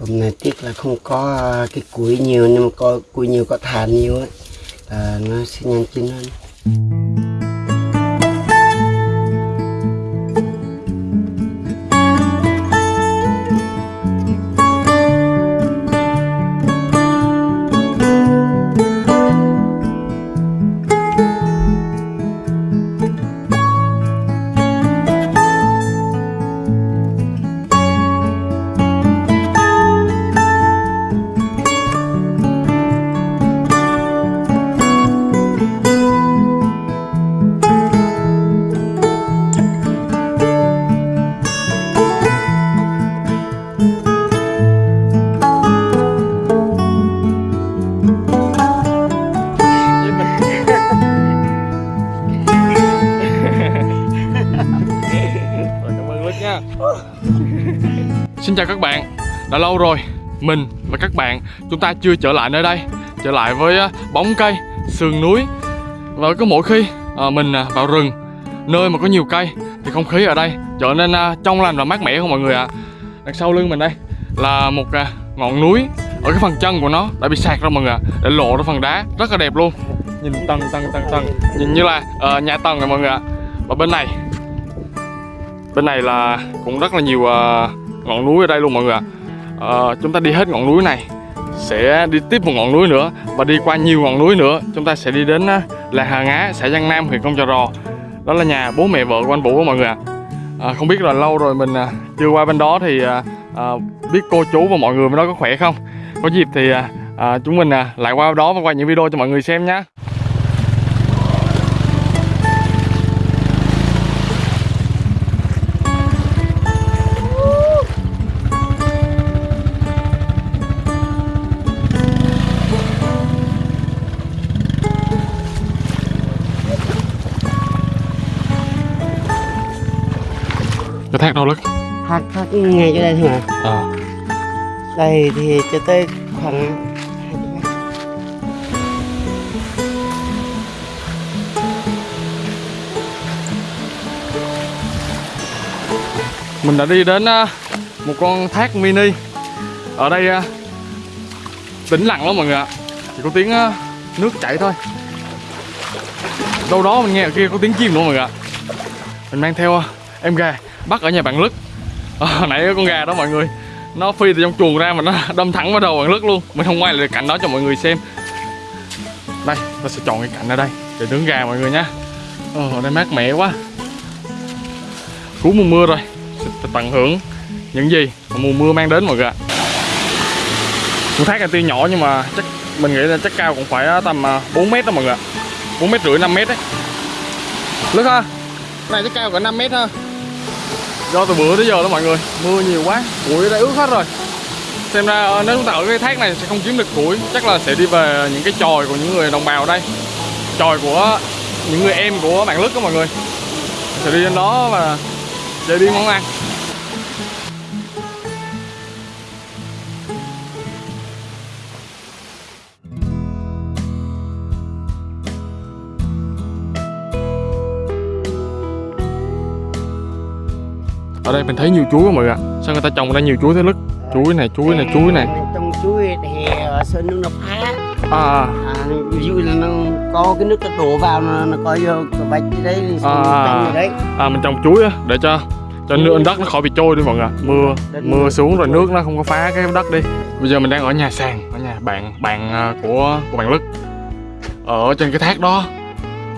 hôm nay tiếc là không có à, cái củi nhiều, nhưng mà có, củi nhiều có than nhiều ấy. Là nó sẽ nhanh chín hơn. Xin chào các bạn. Đã lâu rồi Mình và các bạn Chúng ta chưa trở lại nơi đây. Trở lại với ờ, bóng cây Sườn núi. Và cứ mỗi khi à, mình ờ, vào rừng Nơi mà có nhiều cây Thì không khí ở đây trở nên à, trong lành và mát mẻ không mọi người ạ. Đằng sau lưng mình đây Là một à, ngọn núi. Ở cái phần chân của nó đã bị sạt ra mọi người ạ Để lộ ra phần đá Rất là đẹp luôn. Nhìn tầng tầng tầng tầng. Nhìn như là ờ, nhà tầng rồi mọi người ạ. Và bên này bên này là cũng rất là nhiều uh, ngọn núi ở đây luôn mọi người ạ. À, chúng ta đi hết ngọn núi này sẽ đi tiếp một ngọn núi nữa và đi qua nhiều ngọn núi nữa. Chúng ta sẽ đi đến ờ, là Hà Ngá xã Giang Nam huyện Công Trà Rò. Đó là nhà bố mẹ vợ của anh Vũ đó mọi người ạ. À, không biết là lâu rồi mình chưa qua bên đó thì à, biết cô chú và mọi người bên đó có khỏe không? Có dịp thì à, chúng mình lại qua đó và quay những video cho mọi người xem nhé thác đâu lắm hát hát ngay chỗ đây thôi mà. À. đây thì cho tới khoảng mình đã đi đến à, một con thác mini. Ở đây à, tĩnh lặng lắm mọi người ạ. Chỉ có tiếng à, nước chảy thôi. Đâu đó mình nghe ở kia có tiếng chim nữa mọi người ạ. Mình mang theo em gà bắt ở nhà bạn lức. À, hồi nãy con gà đó mọi người. Nó phi từ trong chuồng ra mà nó đâm thẳng vào đầu bạn lức luôn. Mình không quay lại cảnh đó cho mọi người xem. Đây ta sẽ chọn cái cảnh ở đây để nướng gà mọi người nha. Ờ, ở đây mát mẻ quá. Cuối mùa mưa rồi. Sẽ tận hưởng những gì mà mùa mưa mang đến mọi người ạ. Con thác này tuy nhỏ nhưng mà chắc mình nghĩ là chắc cao cũng phải ờ, tầm ờ, 4 mét đó mọi người ạ. 4 mét rưỡi 5 mét đấy lức ha này chắc cao cả 5 mét ha do từ bữa tới giờ đó mọi người. Mưa nhiều quá. Bụi đã ướt hết rồi. Xem ra ờ, nếu chúng ta ở cái thác này sẽ không kiếm được củi chắc là sẽ đi về những cái chòi của những người đồng bào đây. Chòi của những người em của bạn lức đó mọi người. Sẽ đi đến đó và chế biến món ăn ở đây mình thấy nhiều chuối quá mọi người ạ? Sao người ta trồng đây nhiều chuối thế lức? Chuối này chuối này chuối này. Trong chuối thì sơn nước nó phá à. À, ví dụ là nó có cái nước nó đổ vào nó, nó có vô cái vách đấy À. à. đấy. À mình trồng chuối á để cho cho nước đất nó khỏi bị trôi đi mọi người mưa mưa xuống rồi nước nó không có phá cái đất đi. Bây giờ mình đang ở nhà sàn ở nhà bạn bạn à, của của bạn lức. Ở trên cái thác đó.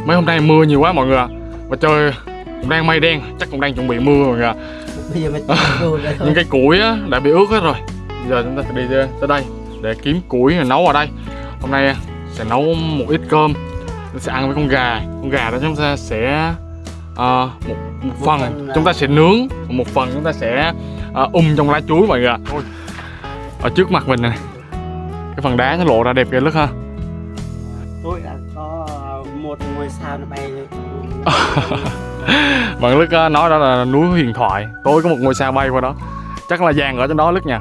Mấy hôm nay mưa nhiều quá mọi người ạ. Và trời cũng đang mây đen chắc cũng đang chuẩn bị mưa mọi người ạ bây giờ mới đổ ra thôi. Những cái củi á đã bị ướt hết rồi. Giờ chúng ta sẽ đi tới đây để kiếm củi rồi nấu ở đây. Hôm nay sẽ nấu một ít cơm. Sẽ ăn với con gà. Con gà đó chúng ta sẽ ờ, một, một phần. phần là- chúng ta sẽ nướng một phần chúng ta sẽ ờ, um trong lá chuối mọi người ạ. Ở trước mặt mình này. Cái phần đá nó lộ ra đẹp kìa lức ha. Tôi đã có một ngôi sao nó bay lên bạn lức ờ, nói đó là núi huyền thoại. Tối có một ngôi sao bay qua đó. Chắc là vàng ở trên đó lức nha.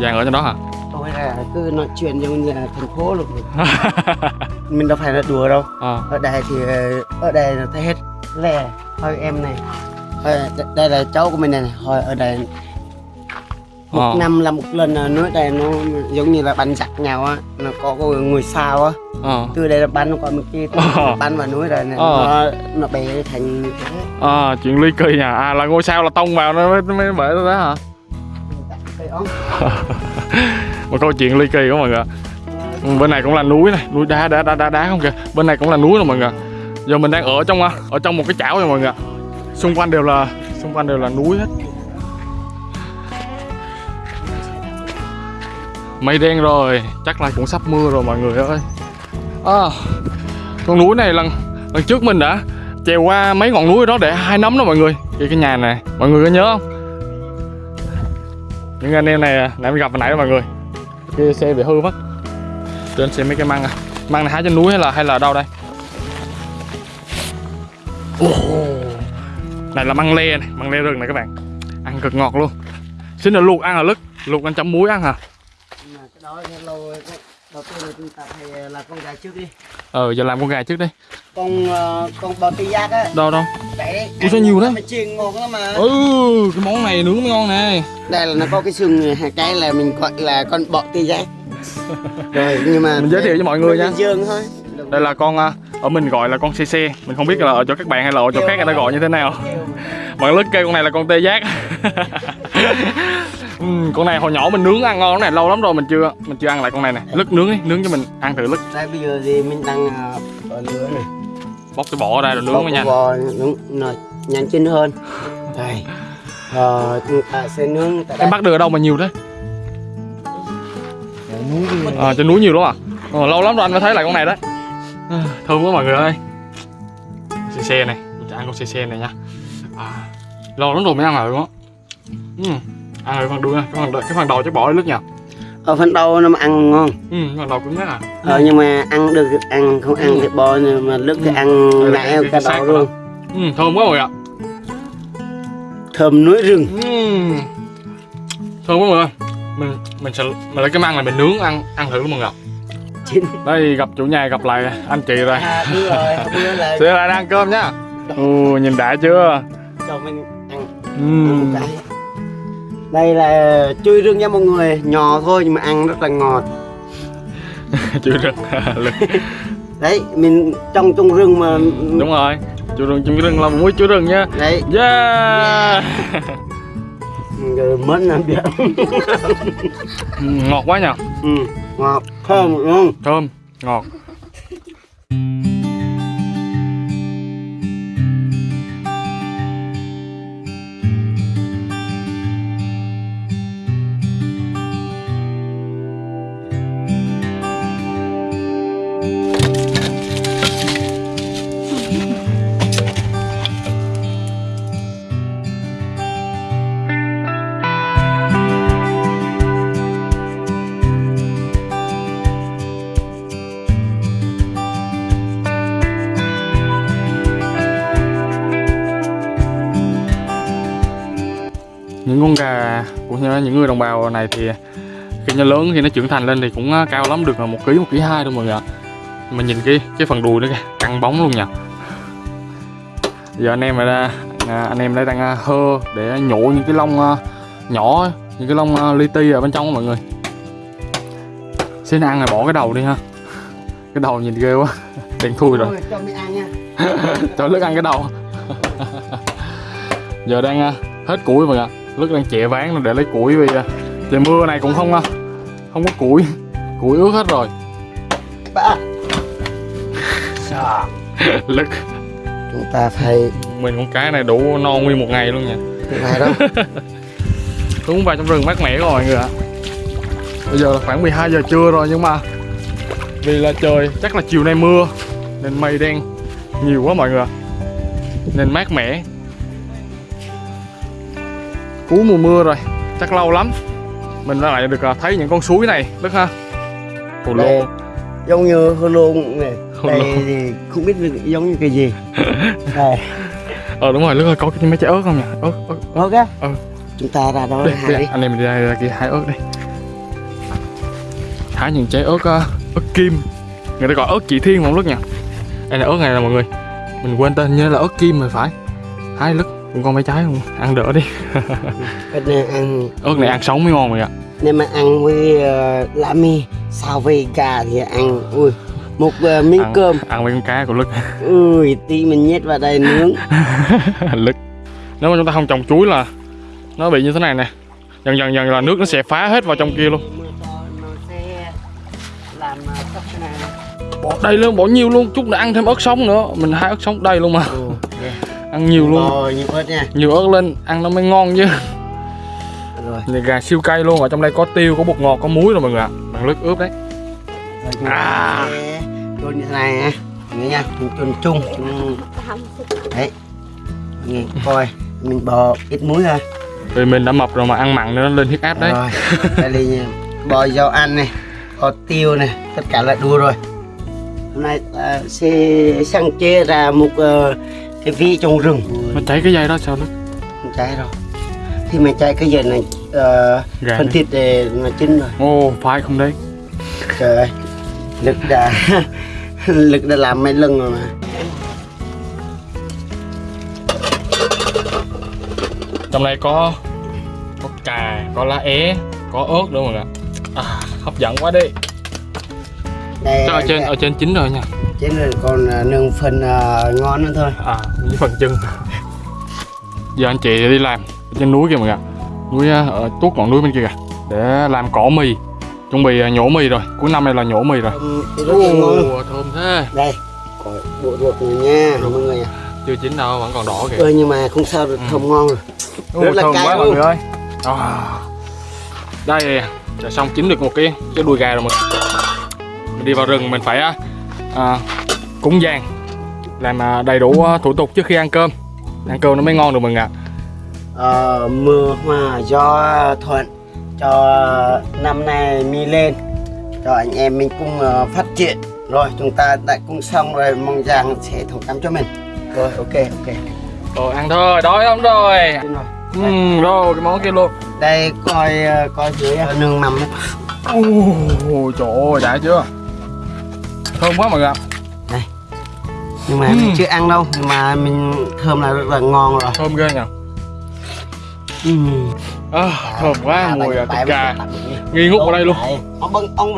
Vàng ở trên đó hả? Tôi là cứ nói chuyện giống như là thành phố luôn. Mình đâu phải là đùa đâu. À. ở đây thì ờ, ở đây là thấy hết. Lè thôi em này. Đây là cháu của mình này, thôi ở đây. Một Ờ. năm là một lần à, núi đây nó giống như là bắn giặc nhau á. Nó có ngôi sao á ờ. Từ đây là bắn còn một kia Ờ. bắn vào núi rồi này Ờ. nó nó bể thành thế à, chuyện ly kỳ nha à là ngôi sao là tông vào nó mới, mới bể đó hả? Một câu chuyện ly kỳ của mọi người ừ, bên này cũng là núi này. Núi đá đá đá đá đá không kìa. Bên này cũng là núi rồi mọi người giờ mình đang ở trong à, ở trong một cái chảo rồi mọi người xung quanh đều là xung quanh đều là núi hết. Mây đen rồi. Chắc là cũng sắp mưa rồi mọi người ơi à, con núi này lần lần trước mình đã trèo qua mấy ngọn núi đó để hai nấm đó mọi người. Cái cái nhà này mọi người có nhớ không? Những anh em này à, nãy mình gặp hồi nãy đó mọi người. Cái xe bị hư mất. Trên xem mấy cái măng à. Măng này hái trên núi hay là hay là đâu đây? Oh. này là măng le này măng le rừng này các bạn. Ăn cực ngọt luôn. Xin là luộc ăn là lứt luộc ăn chấm muối ăn hả? À? Đầu tiên là chúng ta phải là con gà trước đi. Ờ giờ làm con gà trước đi. Con ờ, con bò tê giác á. Đâu đâu? Đấy sao nhiều thế? mà chiên ngon lắm mà. Ừ cái món này nướng ngon nè. Đây là nó có cái xương hai cái là mình gọi là con bọ tê giác. Rồi nhưng mà Mình giới thiệu cho mọi người nha. dương thôi. Đây là con à, ở mình gọi là con cc mình không biết là ở chỗ các bạn hay là ở chỗ khác người ta gọi như thế nào bạn lớn kêu con này là con tê giác. Ừ, con này hồi nhỏ mình nướng ăn ngon này lâu lắm rồi mình chưa mình chưa ăn lại con này nè. Lứt nướng đi nướng cho mình ăn thử lứt đây bây giờ thì mình đang ở lửa này. Bóc cái bỏ ra rồi nướng mới nhanh bò nướng nó nhanh chín hơn. Đây. Ờ, ta sẽ nướng tại em bắt được ở đâu mà nhiều thế? À, trên núi nhiều lắm à? Ờ, lâu lắm rồi anh mới thấy lại con này đấy. À, thơm quá mọi người ơi. Cc này mình sẽ ăn con cc này nha à, lâu lắm rồi mới ăn lại luôn á ừ. ăn rồi phần đuôi cái phần, cái phần đầu chắc bỏ đi lứt nha ở phần đầu nó mà ăn ngon. Ừ, phần đầu cứng nhất à? Ờ, nhưng mà ăn được ăn không ăn thì bò nhưng mà lúc thì Ừ. ăn lại cái- cả cái đầu luôn. Ừ, thơm quá người ạ. Thơm núi rừng. Ừm. thơm quá mọi người mình mình sẽ mình lấy cái măng này mình nướng ăn ăn thử luôn mọi người đây gặp chủ nhà gặp lại anh chị rồi. À đúng rồi bữa là sẽ lại đang ăn cơm nhá ừ, nhìn đã chưa cho mình ăn. Ừm. một cái. Đây là chui rừng nha mọi người. Nhỏ thôi nhưng mà ăn rất là ngọt. Được lực đấy mình trong trong rừng mà đúng rồi. Chú rừng chú rừng là muối chú rừng nha. Đấy. Yeah. Rồi mất làm việc Ừ, ngọt quá nhờ. Ừ, ngọt. Thơm luôn thơm ngọt những con gà của những người đồng bào này thì khi nó lớn khi nó trưởng thành lên thì cũng uh, cao lắm được là một ký một ký hai đâu mọi người ạ. Mà nhìn cái cái phần đùi nó kìa căng bóng luôn nha giờ anh em đây à, anh em đây đang uh, hơ để nhổ những cái lông nhỏ những cái lông li ti ở bên trong đó mọi người. Xin ăn rồi bỏ cái đầu đi ha. Cái đầu nhìn ghê quá đen thui rồi. Cho mình ăn cái đầu. Giờ đang à, hết củi mọi người lướt đang chẹ ván để lấy củi vì trời mưa này cũng không à, không có củi. Củi ướt hết rồi. Ba lướt chúng ta phải mình con cái này đủ no nguyên một ngày luôn nha. Phải đâu xuống vào trong rừng mát mẻ rồi mọi người ạ. Bây giờ là khoảng 12 giờ trưa rồi nhưng mà vì là trời chắc là chiều nay mưa nên mây đen nhiều quá mọi người ạ. Nên mát mẻ cuối mùa mưa rồi. Chắc lâu lắm mình lại được à, thấy những con suối này đức ha. Hồ lô. Đây. giống như hô lô này Hồ đây lô. thì không biết giống như cái gì. Đây. Ờ đúng rồi đức ơi có cái mấy trái ớt không nhỉ? Ớt ớt. Ok Ừ. chúng ta ra đó đây, hái đi anh em đi ra, ra kia hái ớt đây hái những trái ớt uh, ớt kim. Người ta gọi ớt chỉ thiên không đức nhỉ? Đây là ớt này là mọi người. Mình quên tên như là ớt kim rồi phải. Hái lứt cũng có mấy trái không ăn đỡ đi. Cái này ăn ớt này ăn sống mới ngon rồi ạ. Nếu mà ăn với uh, lá mì sao với gà thì ăn ui một uh, miếng ăn, cơm. ăn với con cá của lức. Ui tí mình nhét vào đây nướng. Lức. Nếu mà chúng ta không trồng chuối là nó bị như thế này nè. Dần dần dần là nước nó sẽ phá hết vào trong kia luôn. Bỏ đây luôn bỏ nhiều luôn. Chút nữa ăn thêm ớt sống nữa. Mình hai ớt sống đây luôn mà. Ừ. ăn nhiều luôn. Bò nhiều ớt nha. Nhiều ớt lên ăn nó mới ngon chứ. Rồi. Này gà siêu cay luôn ở trong đây có tiêu có bột ngọt có muối rồi mọi người ạ. Bằng lức ướp đấy. Rồi À. chôn như thế này nha Nghe nha chung. Chung đấy. Nghe coi mình bỏ ít muối thôi vì mình đã mập rồi mà ăn mặn nên nó lên huyết áp đấy. Rồi đây là bò dầu ăn này có tiêu này tất cả là đua rồi. Hôm nay ta sẽ sang chế ra một ờ, cái vị trong rừng. Nó cháy cái dây đó sao lức không cháy đâu. Thì mình cháy cái giờ này ờ, gà phần này. thịt để nó chín rồi. Ô phải không đấy? Trời ơi lực đã lực đã làm mấy lần rồi mà. Trong đây có có cà có lá é có ớt nữa mọi người ạ. À, hấp dẫn quá đi đây Chắc ở trên ở trên chín rồi nha? Trên rồi còn à, nương phần à, ngon nữa thôi. À với phần chân. Giờ anh chị đi làm ở trên núi kìa mọi người núi à, ở tuốt ngọn núi bên kia kìa để làm cỏ mì. Chuẩn bị nhổ mì rồi. Cuối năm này là nhổ mì rồi. Thơm. Ồ, thơm thế. Đây có bộ ruột này nha mọi người chưa chín đâu vẫn còn đỏ kìa. Ơi nhưng mà không sao được thơm ngon rồi. Rất là thơm cay quá mọi người ơi. À. đây đã xong chín được một cái cái đùi gà rồi mọi người mình đi vào rừng mình phải à, à, cúng giang làm à, đầy đủ à, thủ tục trước khi ăn cơm. Ăn cơm nó mới ngon được người ạ. Ờ, mưa hòa do thuận cho năm nay mi lên cho anh em mình cùng ờ, phát triển. Rồi chúng ta đã cùng xong rồi mong rằng sẽ thông cảm cho mình. Rồi ok ok. Rồi ăn thôi đói lắm rồi. Ừ, rồi cái món kia luôn. Đây coi ờ, coi dưới nương mầm. Ồ, trời ơi đã chưa thơm quá mọi người ạ. Nhưng mà Ừ. mình chưa ăn đâu nhưng mà mình thơm là rất là ngon rồi. Thơm ghê nhỉ ừ. à, thơm quá mùi à, thịt gà. nghi ngút vào đây luôn.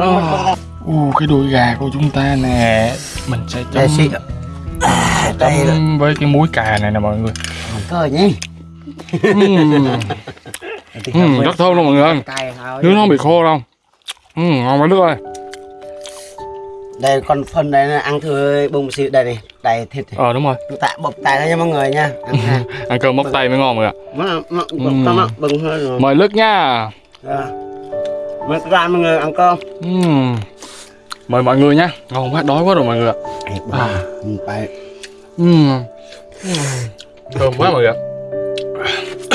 À. Ồ, cái đùi gà của chúng ta nè. Mình sẽ đây chấm đây chấm với cái muối cà này nè mọi người. Cơ nhé. Ừm, ừm, rất thơm luôn mọi người ơi. Nước nó không bị khô đâu. Ừ, ngon quá nước ơi đây còn phần này là ăn thử bông xịu đây này đầy thịt này. ờ đúng rồi. Ta bọc tay ra cho mọi người nha. Ăn cơm móc tay mới ngon mọi người ạ Ừ. bưng hơn rồi. Mời lức nha. Rồi. mời bạn mọi người ăn cơm. Mời mọi người nha. Ngon quá đói quá rồi mọi người ạ. À. phải thơm quá mọi người ạ.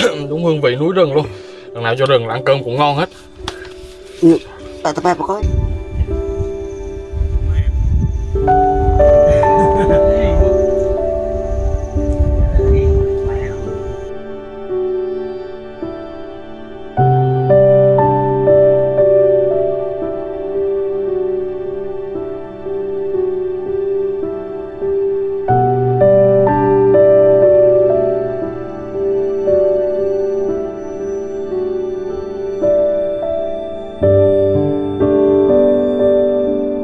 Đúng hương vị núi rừng luôn. Lần nào cho rừng là ăn cơm cũng ngon hết. Tại tập bài có